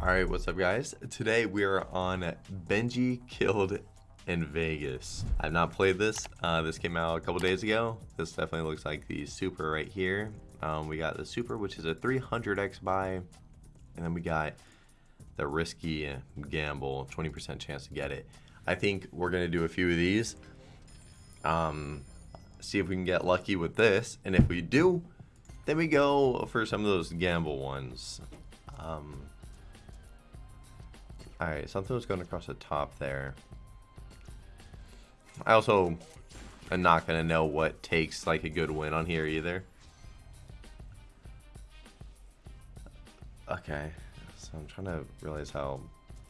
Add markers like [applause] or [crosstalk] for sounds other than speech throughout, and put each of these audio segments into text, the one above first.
Alright, what's up guys? Today we are on Benji Killed in Vegas. I've not played this. Uh, this came out a couple days ago. This definitely looks like the Super right here. Um, we got the Super, which is a 300x buy. And then we got the Risky Gamble, 20% chance to get it. I think we're going to do a few of these. Um, see if we can get lucky with this. And if we do, then we go for some of those gamble ones. Um, Alright, something was going across the top there. I also am not going to know what takes like a good win on here either. Okay, so I'm trying to realize how...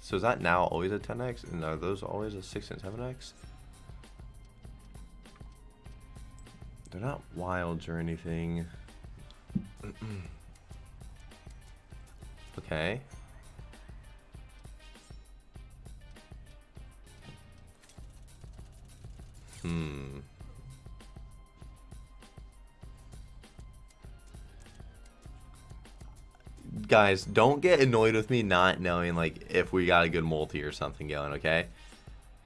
So is that now always a 10x? And are those always a 6 and 7x? They're not wilds or anything. [clears throat] okay. Hmm. Guys, don't get annoyed with me not knowing like if we got a good multi or something going, okay?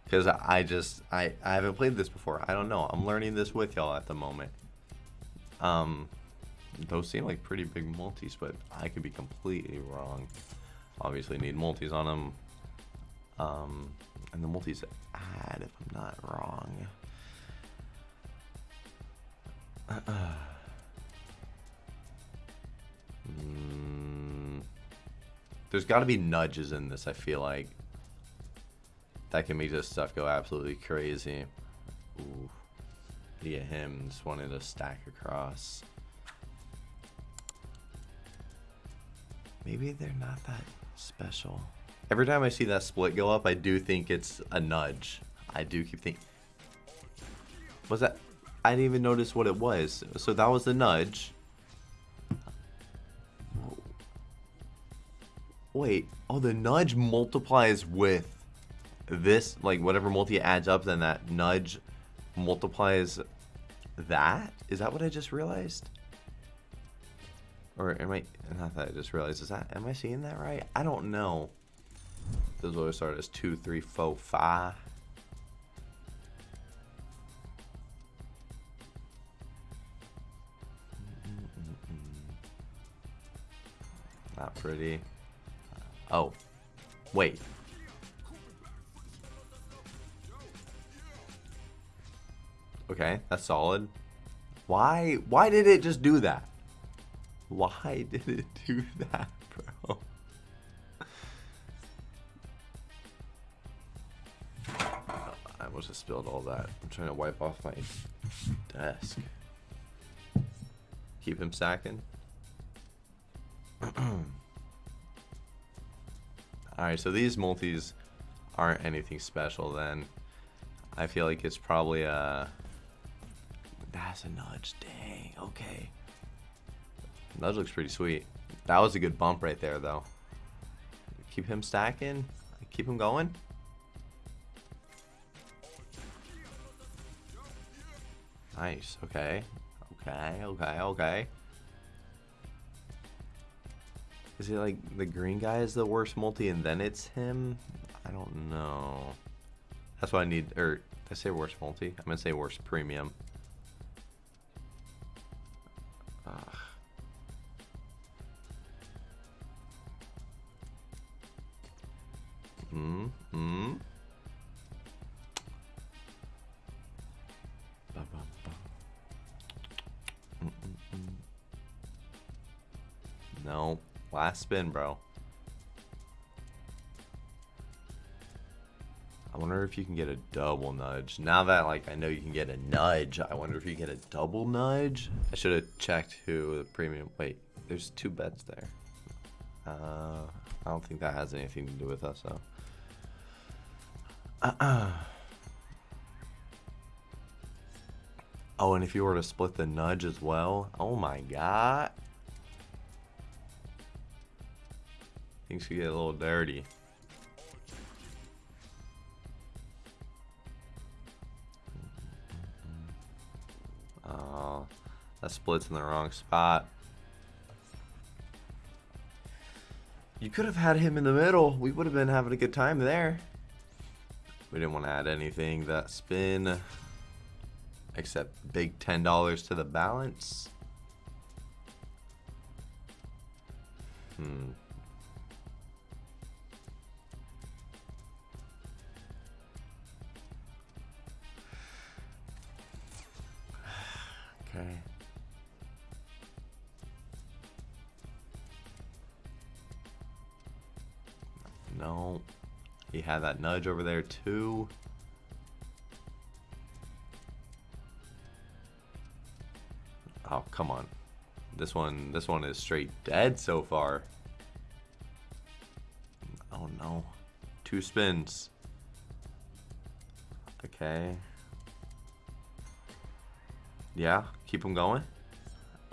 Because I just, I, I haven't played this before. I don't know. I'm learning this with y'all at the moment. Um, those seem like pretty big multis, but I could be completely wrong. Obviously need multis on them. Um, and the multis add if I'm not wrong. Mm, there's got to be nudges in this, I feel like. That can make this stuff go absolutely crazy. Ooh. Yeah, him just wanted to stack across. Maybe they're not that special. Every time I see that split go up, I do think it's a nudge. I do keep thinking. Was that? I didn't even notice what it was. So that was the nudge. Wait. Oh, the nudge multiplies with this. Like, whatever multi adds up, then that nudge multiplies that? Is that what I just realized? Or am I, not that I just realized, is that, am I seeing that right? I don't know. Those always start as two, three, four, five. Pretty. Uh, oh. Wait. Okay, that's solid. Why why did it just do that? Why [laughs] did it do that, bro? Uh, I almost just spilled all that. I'm trying to wipe off my desk. Keep him stacking. [clears throat] Alright, so these multis aren't anything special then. I feel like it's probably a... That's a nudge. Dang, okay. Nudge looks pretty sweet. That was a good bump right there, though. Keep him stacking. Keep him going. Nice. Okay. Okay, okay, okay. Is it like the green guy is the worst multi and then it's him? I don't know. That's what I need, or I say worst multi? I'm gonna say worst premium. Spin, bro. I wonder if you can get a double nudge. Now that like I know you can get a nudge, I wonder if you get a double nudge. I should have checked who the premium. Wait, there's two bets there. Uh, I don't think that has anything to do with us though. Uh [clears throat] -uh. Oh, and if you were to split the nudge as well, oh my god. Things could get a little dirty. Oh, that split's in the wrong spot. You could have had him in the middle. We would have been having a good time there. We didn't want to add anything that spin except big $10 to the balance. Hmm. No. He had that nudge over there too. Oh, come on. This one this one is straight dead so far. Oh no. Two spins. Okay. Yeah, keep them going.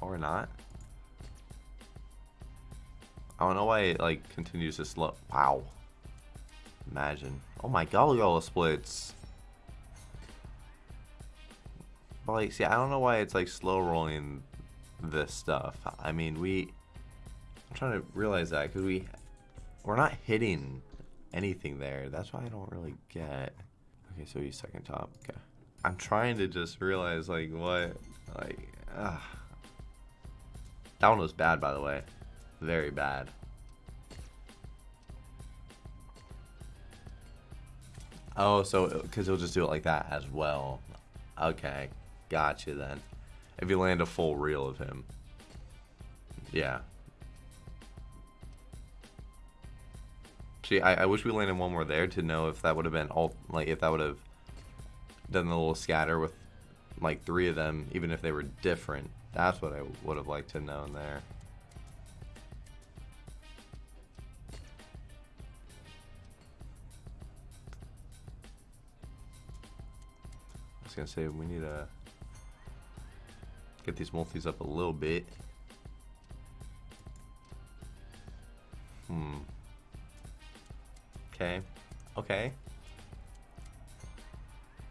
Or not. I don't know why it like continues to slow. Wow. Imagine. Oh my the splits. But like, see, I don't know why it's like slow rolling this stuff. I mean, we. I'm trying to realize that because we, we're not hitting anything there. That's why I don't really get. Okay, so he's second top. Okay. I'm trying to just realize like what, like, ah. That one was bad, by the way. Very bad. Oh, so because he'll just do it like that as well. Okay, gotcha then. If you land a full reel of him. Yeah. See, I, I wish we landed one more there to know if that would have been all, like, if that would have done the little scatter with, like, three of them, even if they were different. That's what I would have liked to know there. Gonna say we need to get these multis up a little bit. Hmm. Okay. Okay.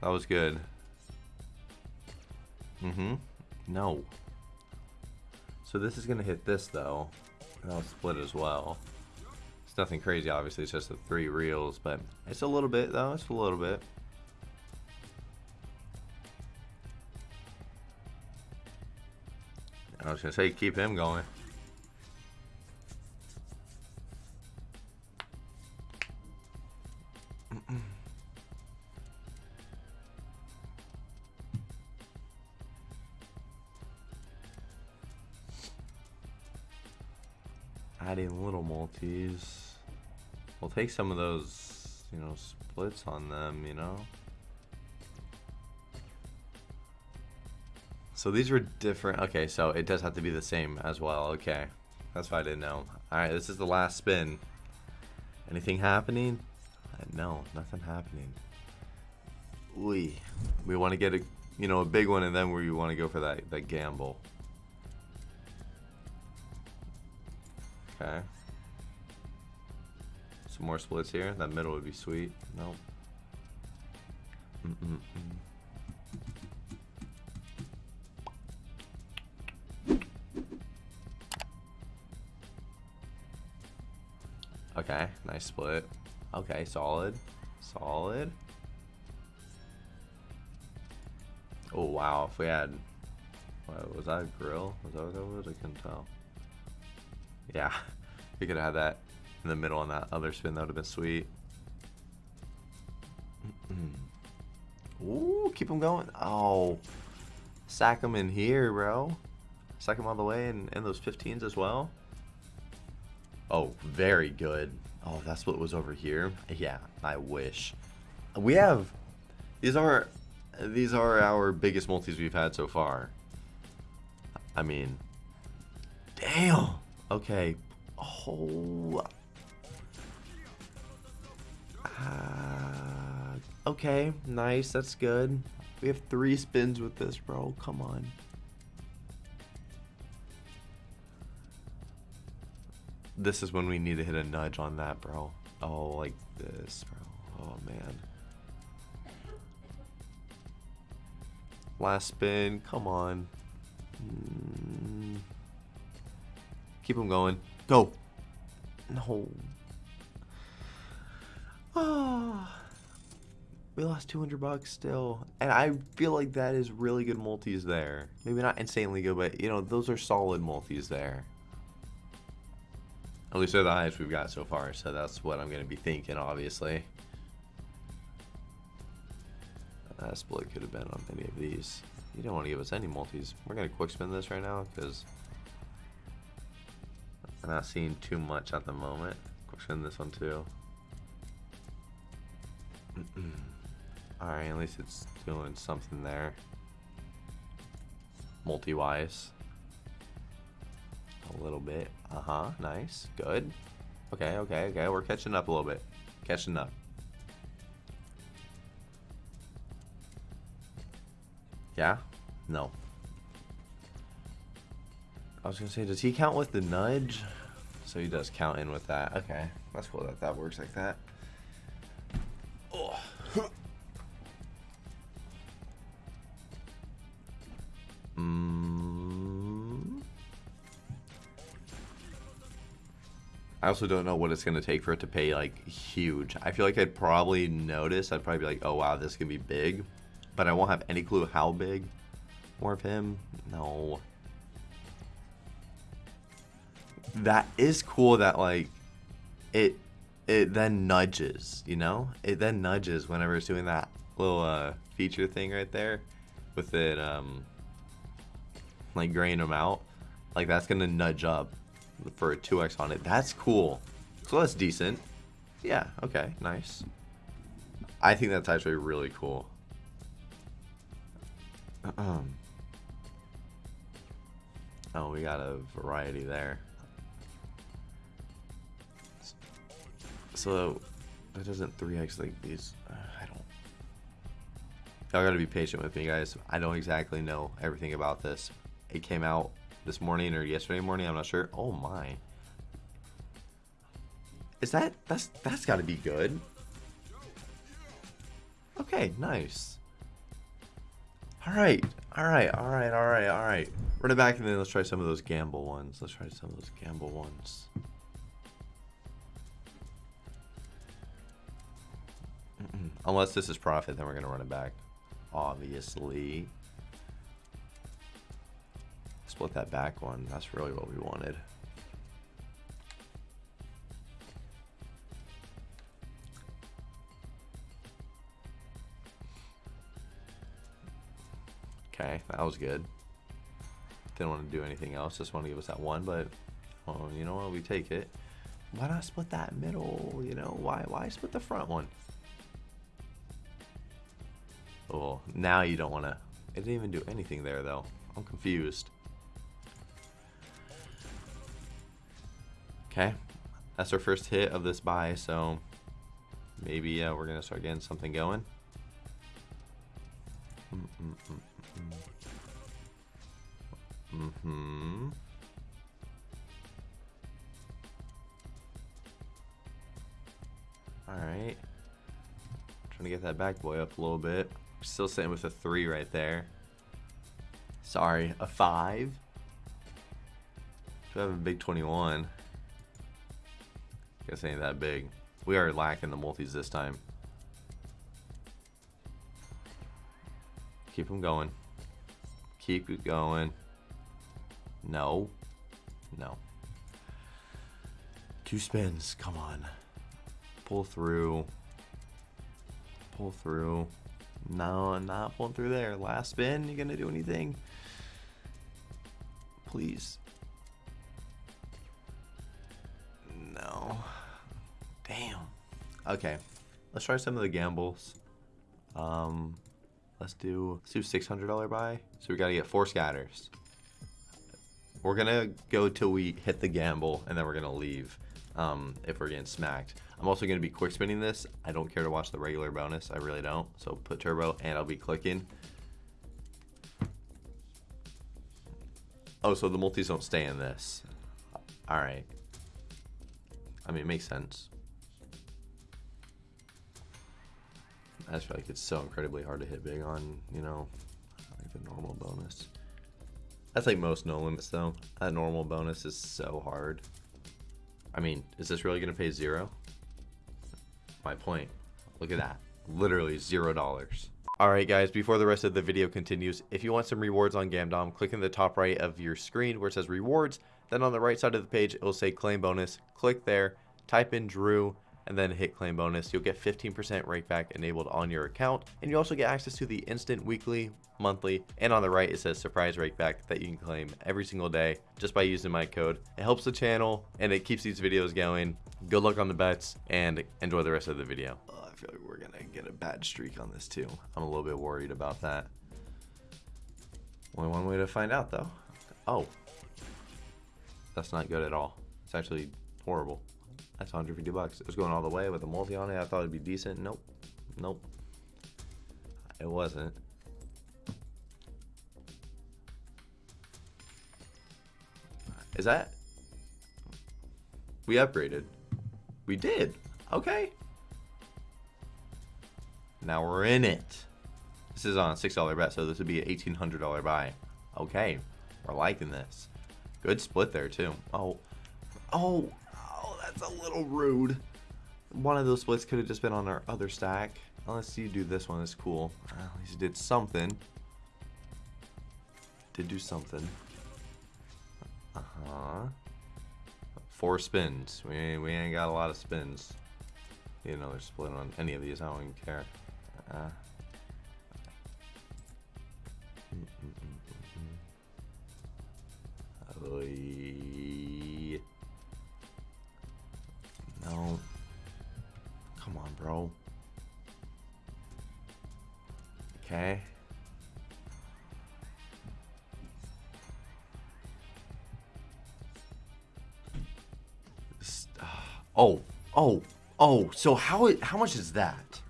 That was good. Mm-hmm. No. So this is gonna hit this though. And I'll split as well. It's nothing crazy, obviously. It's just the three reels, but it's a little bit though. It's a little bit. I was gonna say keep him going. [clears throat] Adding little multis. We'll take some of those, you know, splits on them, you know. So these were different. Okay, so it does have to be the same as well. Okay, that's why I didn't know. All right, this is the last spin. Anything happening? Uh, no, nothing happening. We we want to get a you know a big one, and then we want to go for that that gamble. Okay. Some more splits here. That middle would be sweet. Nope. Mm -mm -mm. Okay, nice split. Okay, solid. Solid. Oh, wow. If we had... What, was that a grill? Was that what that was? I couldn't tell. Yeah. [laughs] We could have had that in the middle on that other spin. That would have been sweet. [clears throat] Ooh, keep them going. Oh. Sack them in here, bro. Sack them all the way and, and those 15s as well. Oh, very good. Oh, that's what was over here. Yeah, I wish. We have these are these are our biggest multis we've had so far. I mean, damn. Okay. Oh. Uh, okay, nice. That's good. We have three spins with this, bro. Come on. This is when we need to hit a nudge on that, bro. Oh, like this, bro. Oh, man. Last spin. Come on. Mm. Keep him going. Go. No. Oh. We lost 200 bucks still. And I feel like that is really good multis there. Maybe not insanely good, but, you know, those are solid multis there. At least they're the highest we've got so far, so that's what I'm going to be thinking, obviously. Uh, that split could have been on any of these. You don't want to give us any multis. We're going to quick spin this right now, because I'm not seeing too much at the moment. Quick spin this one, too. [clears throat] Alright, at least it's doing something there. Multi-wise. A little bit. Uh-huh, nice. Good. Okay, okay, okay. We're catching up a little bit. Catching up. Yeah? No. I was gonna say, does he count with the nudge? So he does count in with that. Okay, that's cool that that works like that. Also don't know what it's going to take for it to pay, like, huge. I feel like I'd probably notice. I'd probably be like, oh, wow, this can be big. But I won't have any clue how big. More of him? No. That is cool that, like, it it then nudges, you know? It then nudges whenever it's doing that little uh, feature thing right there with it, um, like graying them out. Like that's gonna nudge up for a 2x on it. That's cool. So that's decent. Yeah, okay, nice. I think that's actually really cool. Um. Oh, we got a variety there. So that doesn't 3x like these. Uh, I don't. Y'all gotta be patient with me, guys. I don't exactly know everything about this. It came out this morning or yesterday morning. I'm not sure. Oh my. Is that that's that's got to be good? Okay, nice. All right, all right, all right, all right, all right. Run it back and then let's try some of those gamble ones. Let's try some of those gamble ones. Unless this is profit, then we're to run it back. Obviously. Split that back one. That's really what we wanted. Okay, that was good. Didn't want to do anything else. Just want to give us that one, but oh, you know what? We take it. Why not split that middle? You know, why why split the front one? Oh, now you don't want to. It didn't even do anything there, though. I'm confused. Okay, that's our first hit of this buy, so maybe uh, we're to start getting something going. Mm -mm -mm mm-hmm. Alright. Trying to get that back boy up a little bit. Still sitting with a three right there. Sorry, a five. Should have a big 21. Guess ain't that big. We are lacking the multis this time. Keep them going. Keep it going. No. No. Two spins. Come on. Pull through. Pull through. No, not pulling through there. Last spin, you gonna do anything? Please. No. Damn. Okay. Let's try some of the gambles. Um, let's do let's do six hundred dollar buy. So we gotta get four scatters. We're gonna go till we hit the gamble, and then we're gonna leave um, if we're getting smacked. I'm also going to be quick spinning this. I don't care to watch the regular bonus. I really don't. So put turbo and I'll be clicking. Oh, so the multis don't stay in this. All right. I mean, it makes sense. I just feel like it's so incredibly hard to hit big on, you know, like the normal bonus. That's like most no limits though. That normal bonus is so hard. I mean, is this really to pay zero? My point. Look at that. Literally zero dollars. Alright guys, before the rest of the video continues, if you want some rewards on Gamdom, click in the top right of your screen where it says rewards, then on the right side of the page it will say claim bonus, click there, type in Drew, and then hit claim bonus. You'll get 15% rakeback enabled on your account, and you also get access to the instant weekly, monthly, and on the right it says surprise rakeback that you can claim every single day just by using my code. It helps the channel and it keeps these videos going. Good luck on the bets and enjoy the rest of the video. Uh, I feel like we're gonna get a bad streak on this too. I'm a little bit worried about that. Only one way to find out though. Oh, that's not good at all. It's actually horrible. That's 150 bucks. It was going all the way with a multi on it. I thought it'd be decent. Nope. Nope. It wasn't. Is that? We upgraded. We did. Okay. Now we're in it. This is on a $6 bet, so this would be an $1,800 buy. Okay. We're liking this. Good split there, too. Oh. Oh. That's a little rude. One of those splits could have just been on our other stack. Unless you do this one, it's cool. At least you did something. Did do something. Uh-huh. Four spins. We we ain't got a lot of spins. You know, they're split on any of these. I don't even care. Uh, no. Okay. Uh, oh, oh, oh. So how how much is that?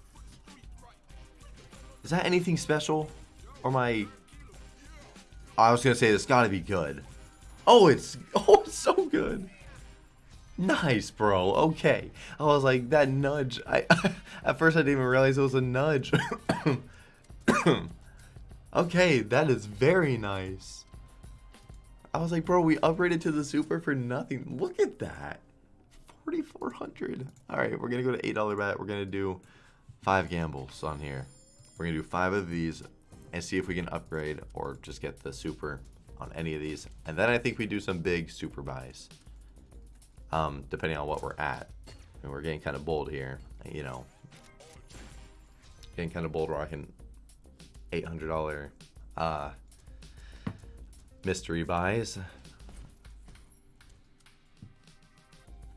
Is that anything special? Or my I was gonna say it's gotta be good. Oh, it's [laughs] oh it's so good. Nice, bro. Okay. I was like that nudge. I [laughs] at first I didn't even realize it was a nudge. [coughs] [coughs] [laughs] okay, that is very nice. I was like, bro, we upgraded to the super for nothing. Look at that. 4,400. All right, we're going to go to $8 bet. We're going to do five gambles on here. We're going to do five of these and see if we can upgrade or just get the super on any of these. And then I think we do some big super buys, um, depending on what we're at. And we're getting kind of bold here, you know. Getting kind of bold rocking $800 uh, mystery buys.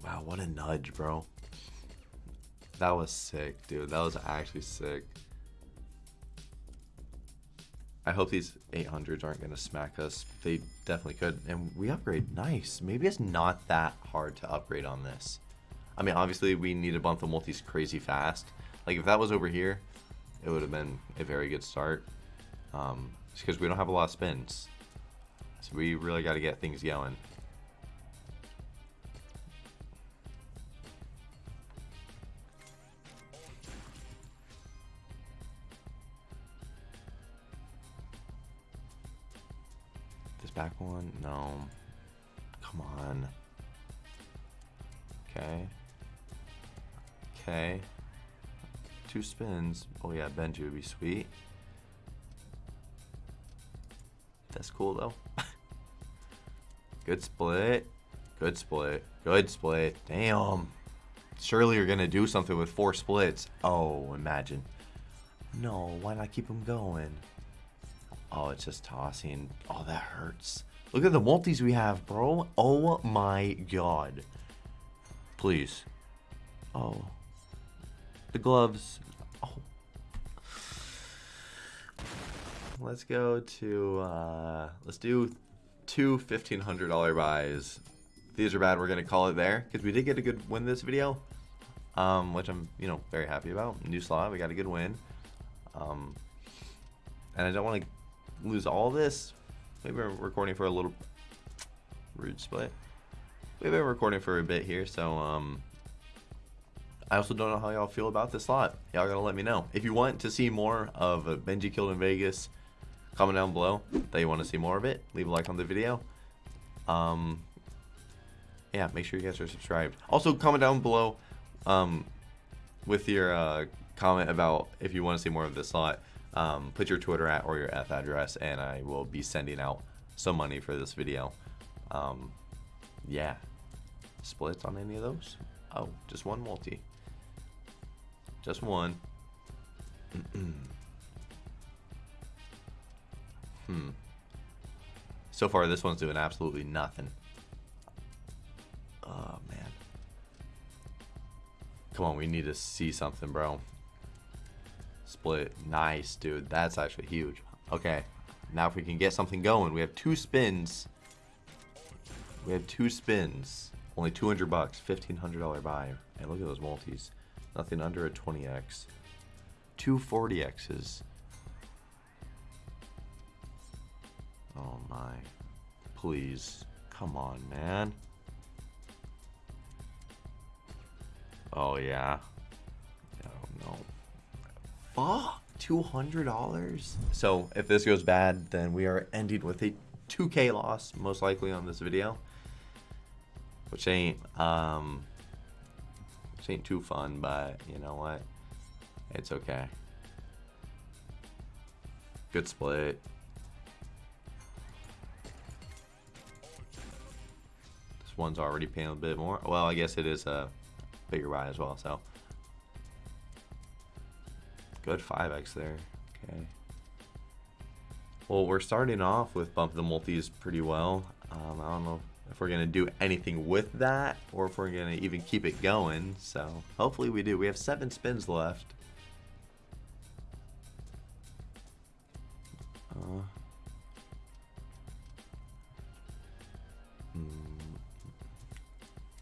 Wow, what a nudge, bro. That was sick, dude. That was actually sick. I hope these 800s aren't going to smack us. They definitely could. And we upgrade. Nice. Maybe it's not that hard to upgrade on this. I mean, obviously, we need to bump the multis crazy fast. Like, if that was over here, it would have been a very good start. Um, because we don't have a lot of spins. So we really got to get things going. This back one? No. Come on. Okay. Okay. Two spins. Oh yeah, Benji would be sweet. That's cool though. [laughs] Good split. Good split. Good split. Damn. Surely you're gonna do something with four splits. Oh, imagine. No, why not keep them going? Oh, it's just tossing. Oh, that hurts. Look at the multis we have, bro. Oh my god. Please. Oh. The gloves. Oh. Let's go to, uh, let's do two $1,500 buys. These are bad. We're going to call it there because we did get a good win this video, um, which I'm, you know, very happy about. New slot. We got a good win. Um, and I don't want to lose all this. Maybe we're recording for a little rude split. We've been recording for a bit here, so um, I also don't know how y'all feel about this slot. Y'all gotta let me know. If you want to see more of Benji Killed in Vegas, comment down below that you want to see more of it. Leave a like on the video. Um, yeah, make sure you guys are subscribed. Also, comment down below um, with your uh, comment about if you want to see more of this slot. Um, put your Twitter at or your F address, and I will be sending out some money for this video. Um, yeah. Splits on any of those? Oh, just one multi. Just one. [clears throat] hmm. So far, this one's doing absolutely nothing. Oh, man. Come on, we need to see something, bro. Split. Nice, dude. That's actually huge. Okay. Now if we can get something going. We have two spins. We have two spins. Only 200 bucks. $1,500 buy. And look at those multis. Nothing under a 20x. Two 40x's. Oh my. Please. Come on, man. Oh, yeah. Oh, no. Fuck. $200? So, if this goes bad, then we are ending with a 2k loss, most likely on this video. Which ain't, um... Which ain't too fun, but you know what? It's okay. Good split. This one's already paying a bit more. Well, I guess it is a bigger buy as well, so. Good 5x there. Okay. Well, we're starting off with bump the multis pretty well. Um, I don't know if we're to do anything with that or if we're to even keep it going. So hopefully we do. We have seven spins left. Uh, hmm,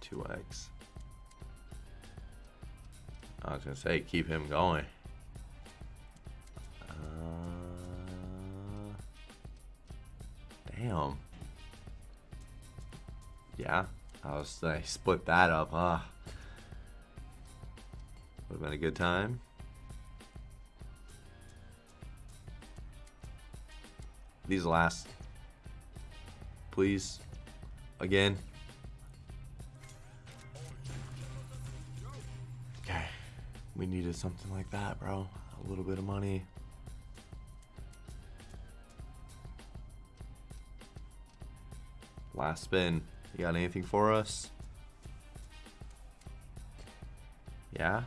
2x. I was to say, keep him going. I was I split that up, huh? Would have been a good time. These last, please, again. Okay, we needed something like that, bro. A little bit of money. Last spin. You got anything for us? Yeah?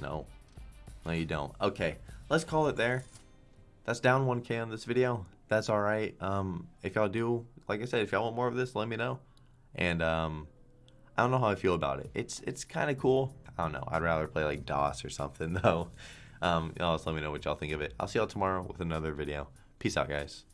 No. No, you don't. Okay, let's call it there. That's down 1k on this video. That's alright. Um, if y'all do, like I said, if y'all want more of this, let me know. And, um, I don't know how I feel about it. It's it's kind of cool. I don't know. I'd rather play like DOS or something, [laughs] though. Um, y'all just let me know what y'all think of it. I'll see y'all tomorrow with another video. Peace out, guys.